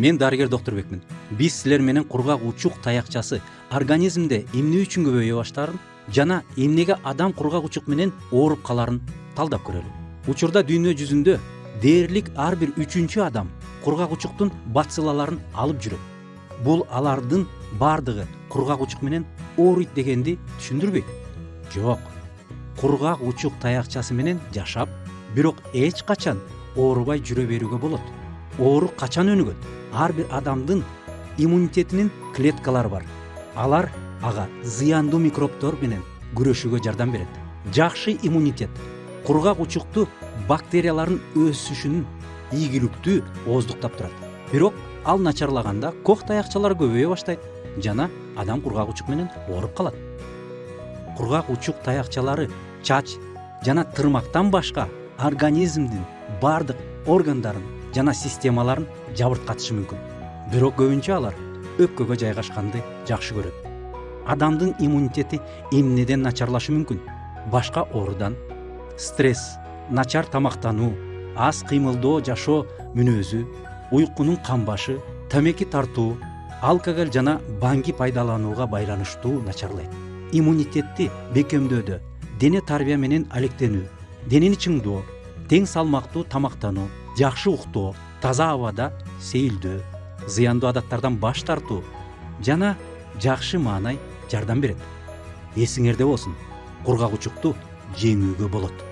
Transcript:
мен дарыгер доктурбекмин биз силер менен кургак учук таякчасы организмде эмне үчүн көбөйө баштаарын жана эмнеге адам кургак учук менен ооруп калаарын талдап көрөлү учурда дүйнө жүзүндө дээрлик ар бир үчүнчү адам кургак учуктун бациллаларын алып жүрөт бул алардын баардыгы кургак учук менен ооруйт дегенди түшүндүрбөйт жок кургак учук таякчасы менен жашап бирок эч качан оорубай жүрө берүүгө болот оору качан өнүгөт ар бир адамдын иммунитетинин клеткалары бар. Алар ага зыяндуу микробдор менен күрөшүүгө жардам берет. Жакшы иммунитет кургак учукту бактериялардын өсүшүнүн ийгиликтүү ооздуктап турат. Бирок ал начарлаганда кок таякчалар көбөйө баштайт жана адам кургак учук менен ооруп калат. Кургак учук таякчалары чач жана тырмактан башка организмдин баардык органдарын жана системаларын жабырткатышы мүмкүн бирок көбүнчө алар өпкөгө жайгашканды жакшы көрөт. Адамдын иммунитети эмнеден начарлашы мүмкүн башка оорудан стресс начар тамактануу аз кыймылдоо жашоо мүнөзү уйкунун камбашы тамеки тартуу алкоголь жана баңги пайдаланууга байланыштуу начарлайт. Иммунитетти бекемдөөдө дене тарбия менен алектенүү денени чыңдоо тең салмактуу тамактануу жакшы уктоо таза абада сейилдөө зыяндуу адаттардан баш тартуу жана жакшы маанай жардам берет эсиңерде болсун кургак учукту жеңүүгө болот